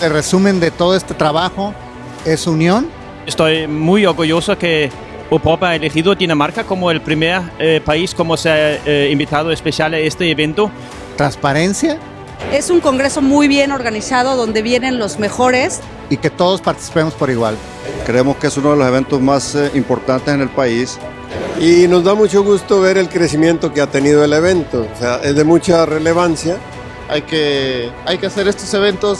El resumen de todo este trabajo es unión. Estoy muy orgulloso que Opopa ha elegido Dinamarca como el primer eh, país como se ha eh, invitado especial a este evento. Transparencia. Es un congreso muy bien organizado donde vienen los mejores. Y que todos participemos por igual. Creemos que es uno de los eventos más eh, importantes en el país. Y nos da mucho gusto ver el crecimiento que ha tenido el evento. O sea, es de mucha relevancia. Hay que, hay que hacer estos eventos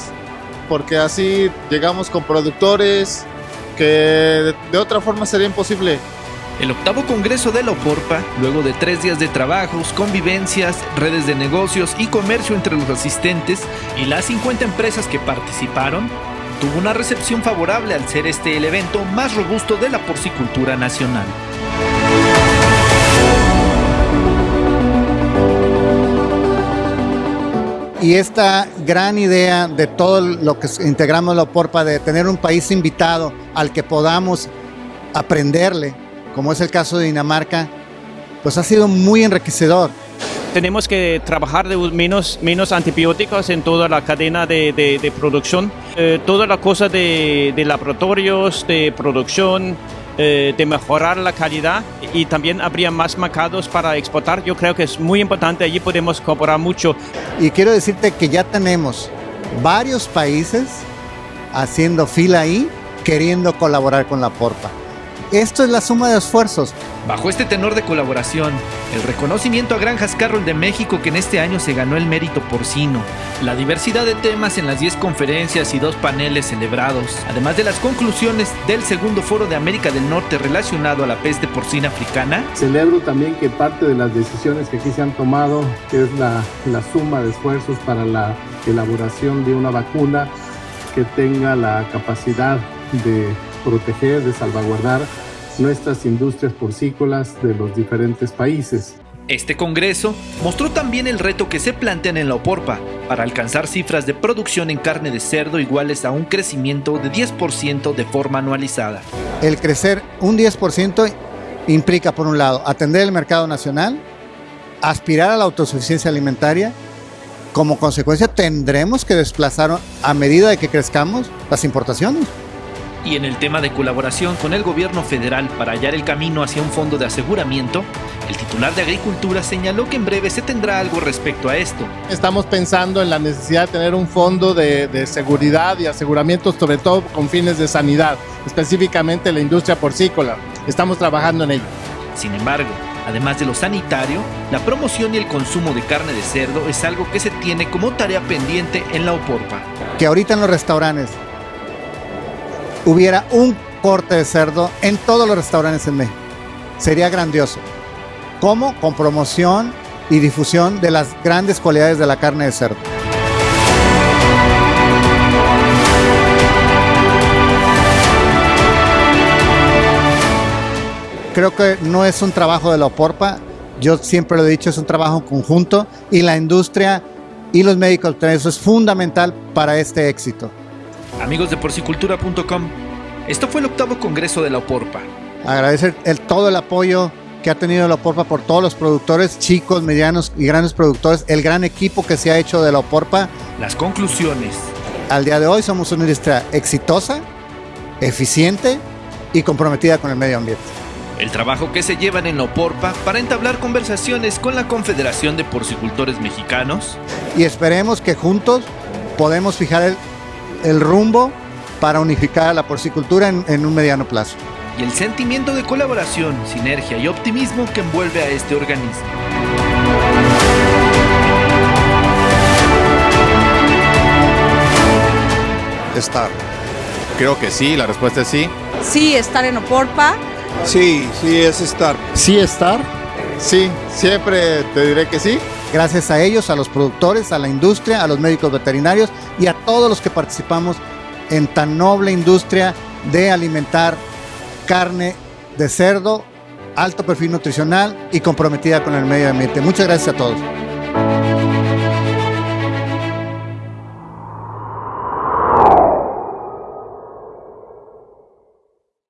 porque así llegamos con productores que de otra forma sería imposible. El octavo Congreso de la Oporpa, luego de tres días de trabajos, convivencias, redes de negocios y comercio entre los asistentes y las 50 empresas que participaron, tuvo una recepción favorable al ser este el evento más robusto de la porcicultura nacional. Y esta gran idea de todo lo que integramos la Oporpa, de tener un país invitado al que podamos aprenderle, como es el caso de Dinamarca, pues ha sido muy enriquecedor. Tenemos que trabajar de menos, menos antibióticos en toda la cadena de, producción, eh, toda la cosa de, de laboratorios, de producción, eh, de mejorar la calidad y también habría más mercados para exportar. Yo creo que es muy importante, allí podemos cooperar mucho. Y quiero decirte que ya tenemos varios países haciendo fila ahí, queriendo colaborar con la Porpa. Esto es la suma de esfuerzos. Bajo este tenor de colaboración, el reconocimiento a Granjas Carroll de México que en este año se ganó el mérito porcino, la diversidad de temas en las 10 conferencias y dos paneles celebrados, además de las conclusiones del segundo foro de América del Norte relacionado a la peste porcina africana. Celebro también que parte de las decisiones que aquí se han tomado, que es la, la suma de esfuerzos para la elaboración de una vacuna que tenga la capacidad de proteger, de salvaguardar nuestras industrias porcícolas de los diferentes países. Este congreso mostró también el reto que se plantean en la Oporpa para alcanzar cifras de producción en carne de cerdo iguales a un crecimiento de 10% de forma anualizada. El crecer un 10% implica, por un lado, atender el mercado nacional, aspirar a la autosuficiencia alimentaria, como consecuencia tendremos que desplazar a medida de que crezcamos las importaciones. Y en el tema de colaboración con el gobierno federal para hallar el camino hacia un fondo de aseguramiento, el titular de Agricultura señaló que en breve se tendrá algo respecto a esto. Estamos pensando en la necesidad de tener un fondo de, seguridad y aseguramiento, sobre todo con fines de sanidad, específicamente la industria porcícola. Estamos trabajando en ello. Sin embargo, además de lo sanitario, la promoción y el consumo de carne de cerdo es algo que se tiene como tarea pendiente en la OPORPA. Que ahorita en los restaurantes hubiera un corte de cerdo en todos los restaurantes en México. Sería grandioso. ¿Cómo? Con promoción y difusión de las grandes cualidades de la carne de cerdo. Creo que no es un trabajo de la OPORPA, yo siempre lo he dicho, es un trabajo conjunto y la industria y los médicos, eso es fundamental para este éxito. Amigos de porcicultura.com, esto fue el octavo congreso de la Oporpa. Agradecer el, todo el apoyo que ha tenido la Oporpa por todos los productores, chicos, medianos y grandes productores, el gran equipo que se ha hecho de la Oporpa. Las conclusiones. Al día de hoy somos una industria exitosa, eficiente y comprometida con el medio ambiente. El trabajo que se llevan en la Oporpa para entablar conversaciones con la Confederación de Porcicultores Mexicanos. Y esperemos que juntos podemos fijar el, el rumbo para unificar la porcicultura en, un mediano plazo. Y el sentimiento de colaboración, sinergia y optimismo que envuelve a este organismo. Estar. Creo que sí, la respuesta es sí. Sí, estar en Oporpa. Sí, sí, es estar. Sí, estar. Sí, siempre te diré que sí. Gracias a ellos, a los productores, a la industria, a los médicos veterinarios y a todos los que participamos en tan noble industria de alimentar carne de cerdo, alto perfil nutricional y comprometida con el medio ambiente. Muchas gracias a todos.